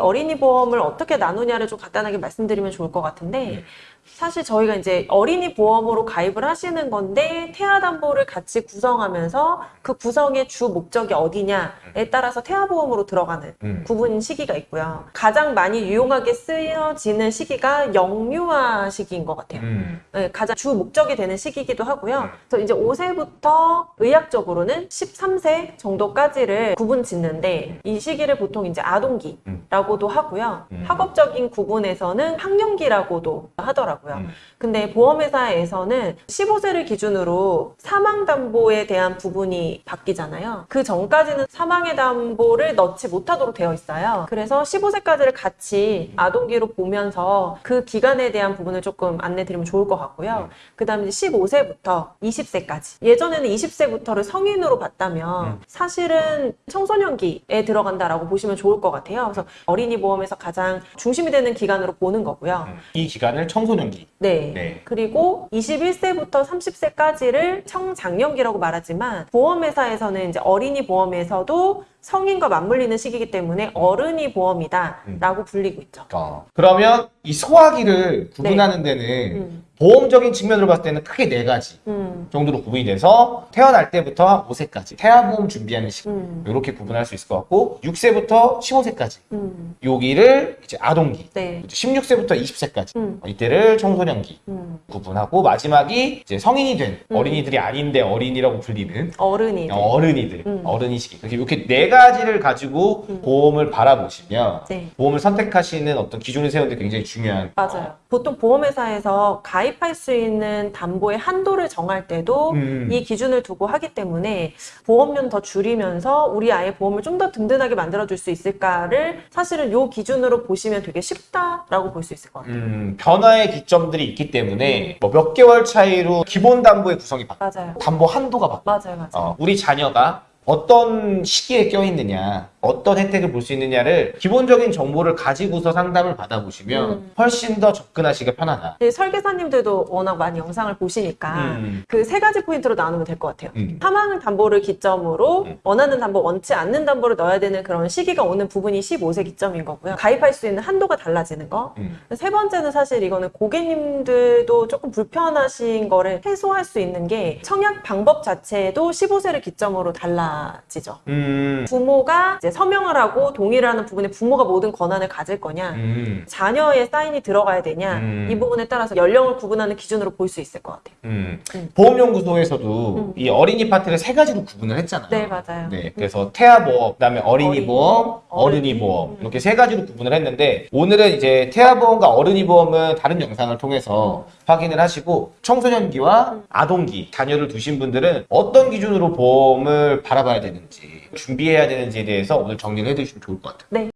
어린이 보험을 어떻게 나누냐를 좀 간단하게 말씀드리면 좋을 것 같은데 네. 사실 저희가 이제 어린이 보험으로 가입을 하시는 건데 태아담보를 같이 구성하면서 그 구성의 주 목적이 어디냐에 따라서 태아보험으로 들어가는 음. 구분 시기가 있고요. 가장 많이 유용하게 쓰여지는 시기가 영유아 시기인 것 같아요. 음. 네, 가장 주 목적이 되는 시기이기도 하고요. 그래서 이제 5세부터 의학적으로는 13세 정도까지를 구분 짓는데 이 시기를 보통 이제 아동기 라고도 하고요. 음. 학업적인 구분에서는 학령기라고도 하더라고요. 음. 근데 보험회사에서는 15세를 기준으로 사망담보에 대한 부분이 바뀌잖아요. 그 전까지는 사망의 담보를 넣지 못하도록 되어 있어요. 그래서 15세까지를 같이 아동기로 보면서 그 기간에 대한 부분을 조금 안내 드리면 좋을 것 같고요. 그 다음에 15세부터 20세까지. 예전에는 20세부터를 성인으로 봤다면 음. 사실은 청소년기에 들어간다라고 보시면 좋을 것 같아요. 그래서 어린이 보험에서 가장 중심이 되는 기간으로 보는 거고요. 음. 이 기간을 청소년기. 네. 네. 그리고 21세부터 30세까지를 청장년기라고 말하지만 보험회사에서는 이제 어린이 보험에서도 성인과 맞물리는 시기이기 때문에 어른이 보험이다라고 불리고 있죠. 어. 그러면 이 소화기를 구분하는 데는 음. 보험적인 측면으로 봤을 때는 크게 네 가지 음. 정도로 구분이 돼서 태어날 때부터 5세까지 태아보험 준비하는 시기 음. 이렇게 구분할 수 있을 것 같고 6세부터 15세까지 음. 여기를 이제 아동기 네. 16세부터 20세까지 음. 이때를 청소년기 음. 구분하고 마지막이 이제 성인이 된 음. 어린이들이 아닌데 어린이라고 불리는 어른이. 어른이들 음. 어른이 시기 이렇게 이렇게 네 가지를 가지고 음. 보험을 바라보시면 네. 보험을 선택하시는 어떤 기준을 세우는 데 굉장히 중요한 맞아요. 보통 보험회사에서 가입할 수 있는 담보의 한도를 정할 때도 음. 이 기준을 두고 하기 때문에 보험료는 더 줄이면서 우리 아이의 보험을 좀 더 든든하게 만들어줄 수 있을까를 사실은 이 기준으로 보시면 되게 쉽다라고 볼 수 있을 것 같아요. 음, 변화의 기점들이 있기 때문에 뭐 몇 개월 차이로 기본 담보의 구성이 바뀌어 맞아요. 담보 한도가 바뀌어 맞아요. 맞아요. 어, 우리 자녀가 어떤 시기에 껴있느냐, 어떤 혜택을 볼 수 있느냐를 기본적인 정보를 가지고서 상담을 받아보시면 음. 훨씬 더 접근하시기가 편하다. 네, 설계사님들도 워낙 많이 영상을 보시니까 음. 그세 가지 포인트로 나누면 될 것 같아요. 음. 사망 담보를 기점으로 음. 원하는 담보, 원치 않는 담보를 넣어야 되는 그런 시기가 오는 부분이 15세 기점인 거고요. 가입할 수 있는 한도가 달라지는 거. 음. 세 번째는 사실 이거는 고객님들도 조금 불편하신 거를 해소할 수 있는 게 청약 방법 자체도 15세를 기점으로 달라 지죠. 음. 부모가 이제 서명을 하고 동의를 하는 부분에 부모가 모든 권한을 가질 거냐, 음. 자녀의 사인이 들어가야 되냐, 음. 이 부분에 따라서 연령을 구분하는 기준으로 볼 수 있을 것 같아요. 음. 음. 보험연구소에서도 음. 이 어린이 파트를 세 가지로 구분을 했잖아요. 네, 맞아요. 네, 그래서 태아보험, 그다음에 어린이 어린이 보험, 어른이 보험. 이렇게 세 가지로 구분을 했는데 오늘은 이제 태아보험과 어른이 보험은 다른 영상을 통해서 확인을 하시고 청소년기와 아동기 자녀를 두신 분들은 어떤 기준으로 보험을 바라 봐야 되는지 준비해야 되는지에 대해서 오늘 정리를 해두시면 좋을 것 같아요. 네.